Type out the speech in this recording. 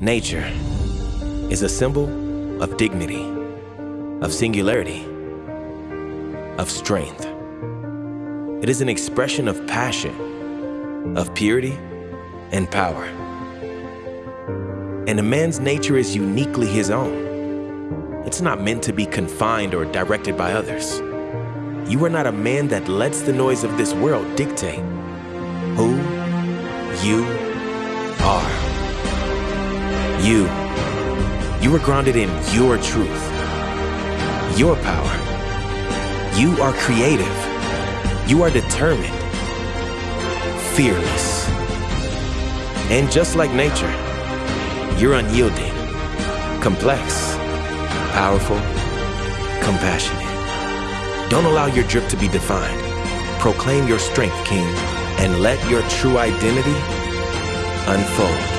Nature is a symbol of dignity, of singularity, of strength. It is an expression of passion, of purity, and power. And a man's nature is uniquely his own. It's not meant to be confined or directed by others. You are not a man that lets the noise of this world dictate who you are. You, you are grounded in your truth, your power. You are creative. You are determined, fearless. And just like nature, you're unyielding, complex, powerful, compassionate. Don't allow your drip to be defined. Proclaim your strength, King, and let your true identity unfold.